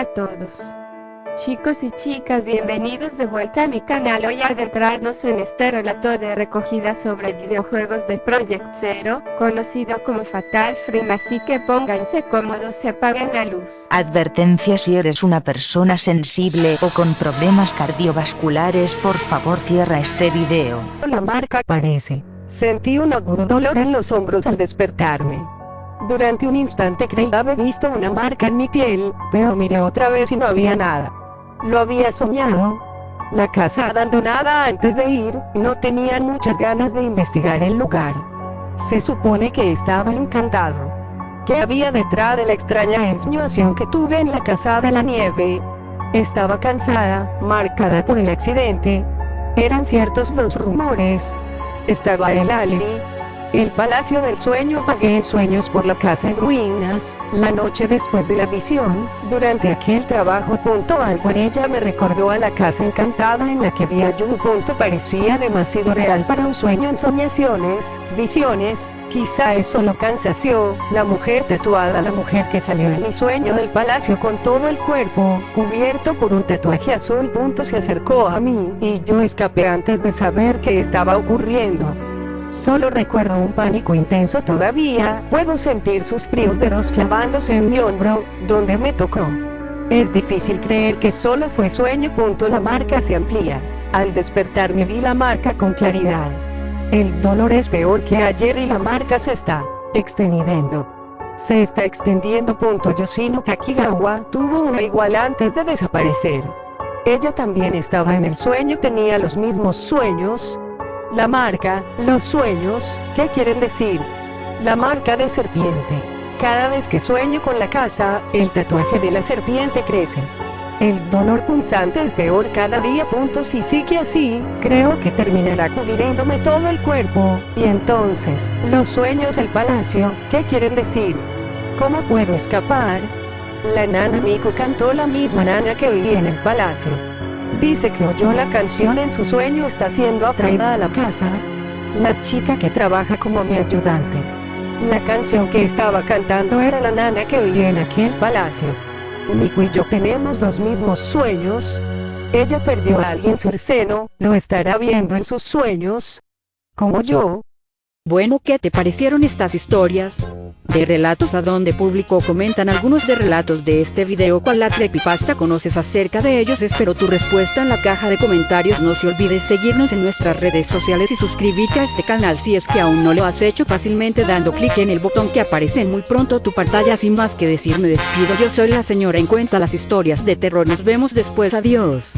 Hola a todos. Chicos y chicas, bienvenidos de vuelta a mi canal. Hoy a adentrarnos en este relato de recogida sobre videojuegos de Project Zero, conocido como Fatal Frame, así que pónganse cómodos y apaguen la luz. Advertencia si eres una persona sensible o con problemas cardiovasculares por favor cierra este video. La marca aparece. Sentí un agudo dolor en los hombros al despertarme. Durante un instante creí haber visto una marca en mi piel, pero miré otra vez y no había nada. Lo había soñado. La casa abandonada antes de ir, no tenía muchas ganas de investigar el lugar. Se supone que estaba encantado. ¿Qué había detrás de la extraña insinuación que tuve en la casa de la nieve? Estaba cansada, marcada por el accidente. Eran ciertos los rumores. Estaba el Ali, el Palacio del Sueño pagué sueños por la casa en ruinas, la noche después de la visión, durante aquel trabajo. Algo en ella me recordó a la casa encantada en la que vi a. Punto parecía demasiado real para un sueño en soñaciones, visiones, quizá es solo cansación, la mujer tatuada, la mujer que salió en mi sueño del palacio con todo el cuerpo, cubierto por un tatuaje azul. Punto se acercó a mí, y yo escapé antes de saber qué estaba ocurriendo. Solo recuerdo un pánico intenso todavía, puedo sentir sus fríos dedos clavándose en mi hombro, donde me tocó. Es difícil creer que solo fue sueño. La marca se amplía. Al despertar me vi la marca con claridad. El dolor es peor que ayer y la marca se está extendiendo. Se está extendiendo. Yoshino Takigawa tuvo una igual antes de desaparecer. Ella también estaba en el sueño, tenía los mismos sueños, la marca, los sueños, ¿qué quieren decir? La marca de serpiente. Cada vez que sueño con la casa, el tatuaje de la serpiente crece. El dolor punzante es peor cada día. Punto si sigue así, creo que terminará cubriéndome todo el cuerpo, y entonces, los sueños del palacio, ¿qué quieren decir? ¿Cómo puedo escapar? La nana Miku cantó la misma nana que oí en el palacio. Dice que oyó la canción en su sueño está siendo atraída a la casa. La chica que trabaja como mi ayudante. La canción que estaba cantando era la nana que oí en aquel palacio. Miku y yo tenemos los mismos sueños. Ella perdió a alguien su seno, lo estará viendo en sus sueños. Como yo. Bueno, ¿qué te parecieron estas historias? De relatos a donde publicó comentan algunos de relatos de este video cuál la creepypasta conoces acerca de ellos espero tu respuesta en la caja de comentarios. No se olvides seguirnos en nuestras redes sociales y suscribirte a este canal si es que aún no lo has hecho fácilmente dando clic en el botón que aparece en muy pronto tu pantalla. Sin más que decir me despido. Yo soy la señora en cuenta las historias de terror. Nos vemos después. Adiós